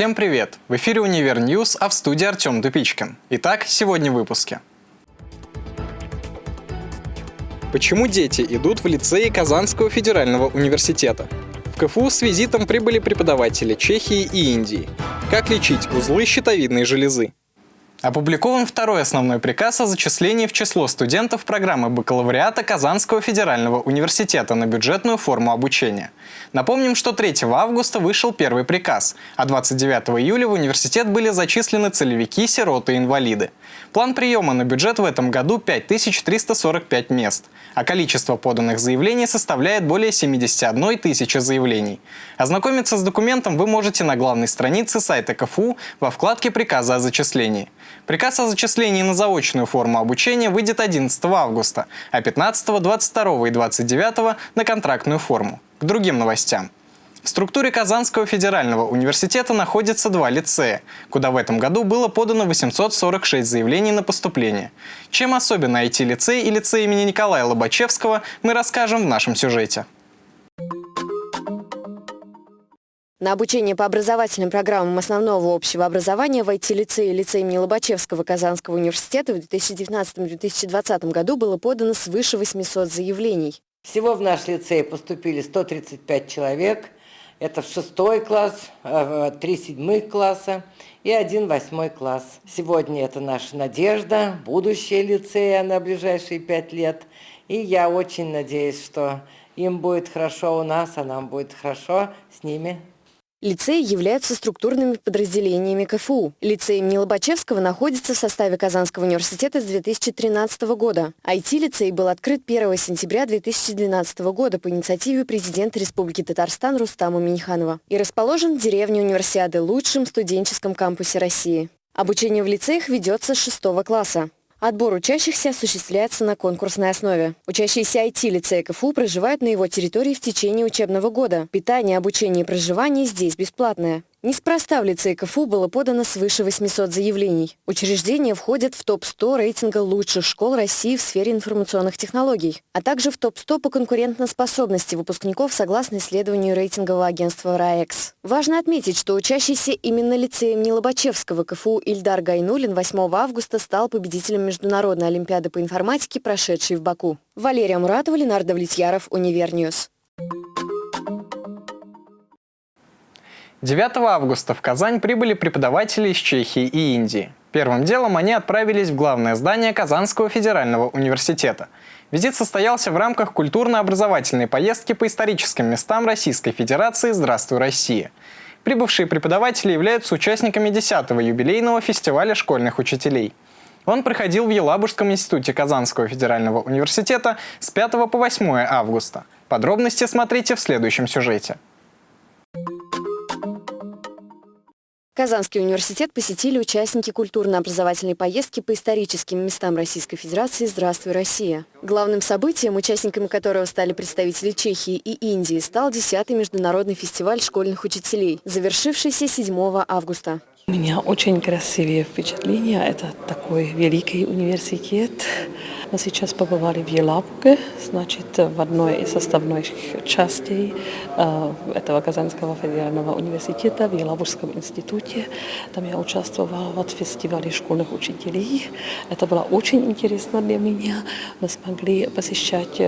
Всем привет! В эфире «Универ News», а в студии Артем Тупичкин. Итак, сегодня в выпуске. Почему дети идут в лицеи Казанского федерального университета? В КФУ с визитом прибыли преподаватели Чехии и Индии. Как лечить узлы щитовидной железы? Опубликован второй основной приказ о зачислении в число студентов программы бакалавриата Казанского федерального университета на бюджетную форму обучения. Напомним, что 3 августа вышел первый приказ, а 29 июля в университет были зачислены целевики, сироты и инвалиды. План приема на бюджет в этом году 5345 мест, а количество поданных заявлений составляет более 71 тысячи заявлений. Ознакомиться с документом вы можете на главной странице сайта КФУ во вкладке «Приказа о зачислении». Приказ о зачислении на заочную форму обучения выйдет 11 августа, а 15, 22 и 29 на контрактную форму. К другим новостям. В структуре Казанского федерального университета находится два лицея, куда в этом году было подано 846 заявлений на поступление. Чем особенно IT-лицей и лицей имени Николая Лобачевского, мы расскажем в нашем сюжете. На обучение по образовательным программам основного общего образования в IT-лицее и лицее имени Лобачевского Казанского университета в 2019-2020 году было подано свыше 800 заявлений. Всего в наш лицей поступили 135 человек. Это в шестой класс, э, три седьмых класса и один восьмой класс. Сегодня это наша надежда, будущее лицея на ближайшие пять лет. И я очень надеюсь, что им будет хорошо у нас, а нам будет хорошо с ними Лицеи являются структурными подразделениями КФУ. Лицей имени Лобачевского находится в составе Казанского университета с 2013 года. IT-лицей был открыт 1 сентября 2012 года по инициативе президента Республики Татарстан Рустама Миниханова и расположен в деревне Универсиады, лучшем студенческом кампусе России. Обучение в лицеях ведется с 6 класса. Отбор учащихся осуществляется на конкурсной основе. Учащиеся IT-лицея КФУ проживают на его территории в течение учебного года. Питание, обучение и проживание здесь бесплатное. Неспроста в лицее КФУ было подано свыше 800 заявлений. Учреждение входит в топ-100 рейтинга лучших школ России в сфере информационных технологий, а также в топ-100 по конкурентоспособности выпускников согласно исследованию рейтингового агентства RAEX. Важно отметить, что учащийся именно лицея имени КФУ Ильдар Гайнуллин 8 августа стал победителем Международной олимпиады по информатике, прошедшей в Баку. Валерия Муратова, Ленар Давлетьяров, Универ News. 9 августа в Казань прибыли преподаватели из Чехии и Индии. Первым делом они отправились в главное здание Казанского федерального университета. Визит состоялся в рамках культурно-образовательной поездки по историческим местам Российской Федерации «Здравствуй, Россия». Прибывшие преподаватели являются участниками 10-го юбилейного фестиваля школьных учителей. Он проходил в Елабужском институте Казанского федерального университета с 5 по 8 августа. Подробности смотрите в следующем сюжете. Казанский университет посетили участники культурно-образовательной поездки по историческим местам Российской Федерации «Здравствуй, Россия». Главным событием, участниками которого стали представители Чехии и Индии, стал 10-й международный фестиваль школьных учителей, завершившийся 7 августа. У меня очень красивые впечатления. Это такой великий университет. Мы сейчас побывали в Елабуге, значит, в одной из составных частей этого Казанского федерального университета, в Елабужском институте. Там я участвовала в фестивале школьных учителей. Это было очень интересно для меня. Мы смогли посещать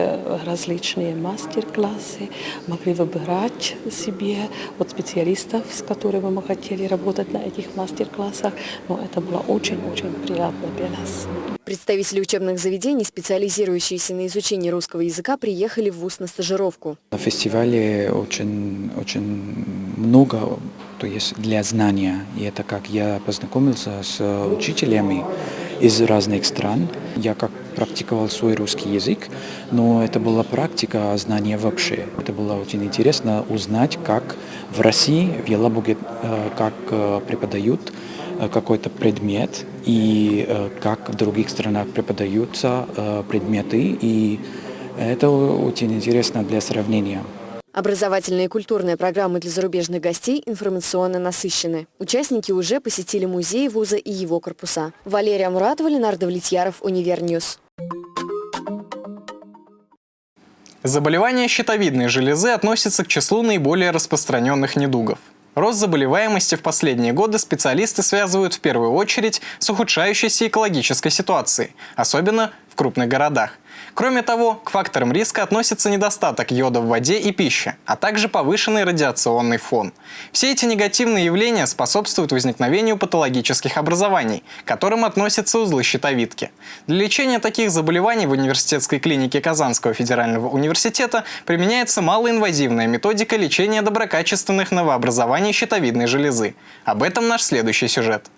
различные мастер-классы, могли выбирать себе вот специалистов, с которыми мы хотели работать на этих мастер-классах. Но это было очень-очень приятно для нас. Представители учебных заведений, специализирующиеся на изучении русского языка, приехали в ВУЗ на стажировку. На фестивале очень, очень много то есть для знания. И это как я познакомился с учителями из разных стран. Я как практиковал свой русский язык, но это была практика знания вообще. Это было очень интересно узнать, как в России, в Елабуге, э, как э, преподают какой-то предмет и э, как в других странах преподаются э, предметы. И это очень интересно для сравнения. Образовательные и культурные программы для зарубежных гостей информационно насыщены. Участники уже посетили музей вуза и его корпуса. Валерия Муратова, Ленар Давлетьяров, Универ News. Заболевание щитовидной железы относится к числу наиболее распространенных недугов. Рост заболеваемости в последние годы специалисты связывают в первую очередь с ухудшающейся экологической ситуацией, особенно в крупных городах. Кроме того, к факторам риска относится недостаток йода в воде и пище, а также повышенный радиационный фон. Все эти негативные явления способствуют возникновению патологических образований, к которым относятся узлы щитовидки. Для лечения таких заболеваний в университетской клинике Казанского федерального университета применяется малоинвазивная методика лечения доброкачественных новообразований щитовидной железы. Об этом наш следующий сюжет.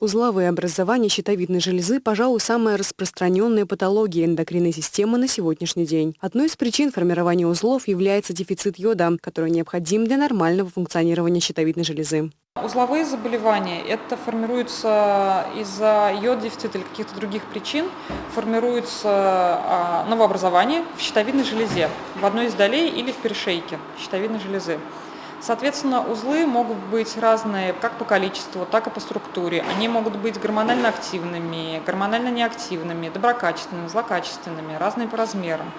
Узловые образования щитовидной железы, пожалуй, самая распространенная патология эндокринной системы на сегодняшний день. Одной из причин формирования узлов является дефицит йода, который необходим для нормального функционирования щитовидной железы. Узловые заболевания, это формируется из-за йод-дефицита или каких-то других причин, формируется а, новообразование в щитовидной железе, в одной из долей или в перешейке щитовидной железы. Соответственно, узлы могут быть разные как по количеству, так и по структуре. Они могут быть гормонально активными, гормонально неактивными, доброкачественными, злокачественными, разные по размерам.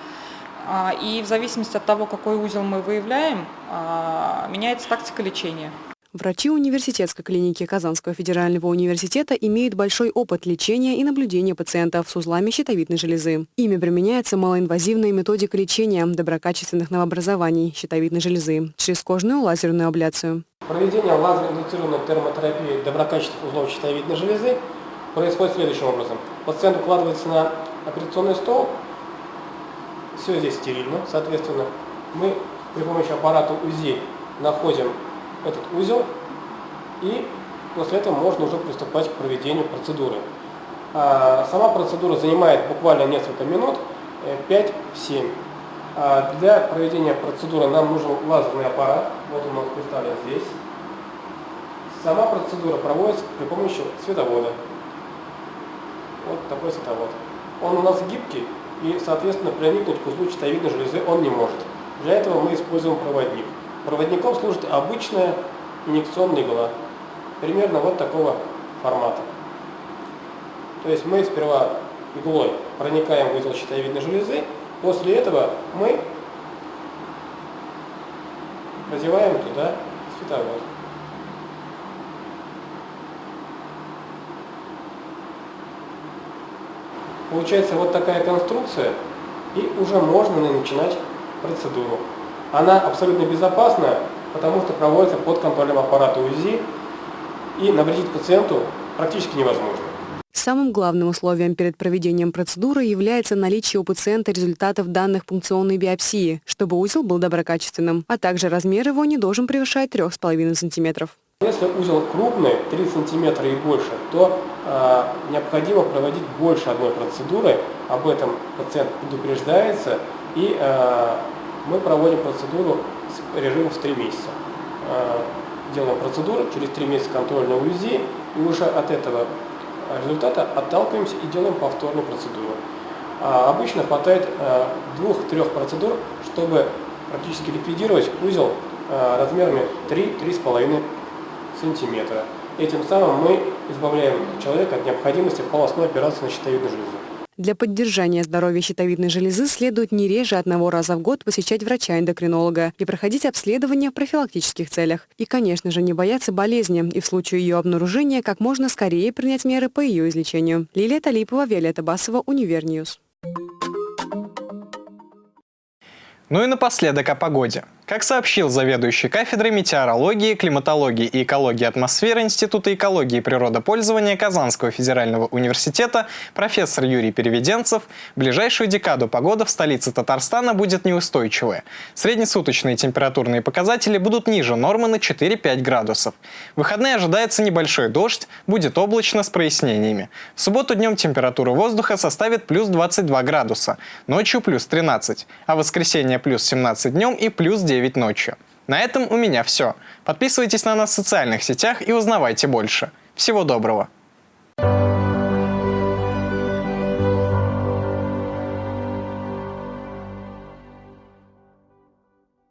А, и в зависимости от того, какой узел мы выявляем, а, меняется тактика лечения. Врачи университетской клиники Казанского федерального университета имеют большой опыт лечения и наблюдения пациентов с узлами щитовидной железы. Ими применяется малоинвазивная методика лечения доброкачественных новообразований щитовидной железы через кожную лазерную абляцию. Проведение лазерно-индуцированной термотерапии доброкачественных узлов щитовидной железы происходит следующим образом. Пациент укладывается на операционный стол, все здесь стерильно, соответственно. Мы при помощи аппарата УЗИ находим этот узел, и после этого можно уже приступать к проведению процедуры. А сама процедура занимает буквально несколько минут, 5-7. Э, а для проведения процедуры нам нужен лазерный аппарат, вот он представлен здесь. Сама процедура проводится при помощи световода. Вот такой световод. Он у нас гибкий и, соответственно, проникнуть к узлу щитовидной железы он не может. Для этого мы используем проводник. Проводником служит обычная инъекционная игла, примерно вот такого формата. То есть мы сперва иглой проникаем в узел щитовидной железы, после этого мы продеваем туда световод. Получается вот такая конструкция, и уже можно начинать процедуру. Она абсолютно безопасна, потому что проводится под контролем аппарата УЗИ, и навредить пациенту практически невозможно. Самым главным условием перед проведением процедуры является наличие у пациента результатов данных пункционной биопсии, чтобы узел был доброкачественным, а также размер его не должен превышать 3,5 см. Если узел крупный, 3 см и больше, то э, необходимо проводить больше одной процедуры, об этом пациент предупреждается и э, мы проводим процедуру с режимом в 3 месяца. А, делаем процедуру, через 3 месяца контрольное УЗИ, и уже от этого результата отталкиваемся и делаем повторную процедуру. А обычно хватает а, двух-трех процедур, чтобы практически ликвидировать узел размерами 3-3,5 сантиметра. Этим самым мы избавляем человека от необходимости полостной операции на щитовидную железу. Для поддержания здоровья щитовидной железы следует не реже одного раза в год посещать врача-эндокринолога и проходить обследование в профилактических целях. И, конечно же, не бояться болезни и в случае ее обнаружения как можно скорее принять меры по ее излечению. Лилия Талипова, Виолетта Басова, Универ News. Ну и напоследок о погоде. Как сообщил заведующий кафедрой метеорологии, климатологии и экологии атмосферы Института экологии и природопользования Казанского федерального университета профессор Юрий Переведенцев, ближайшую декаду погода в столице Татарстана будет неустойчивая. Среднесуточные температурные показатели будут ниже нормы на 4-5 градусов. В выходные ожидается небольшой дождь, будет облачно с прояснениями. В субботу днем температура воздуха составит плюс 22 градуса, ночью плюс 13, а в воскресенье плюс 17 днем и плюс 9 9 ночью. На этом у меня все. Подписывайтесь на нас в социальных сетях и узнавайте больше. Всего доброго!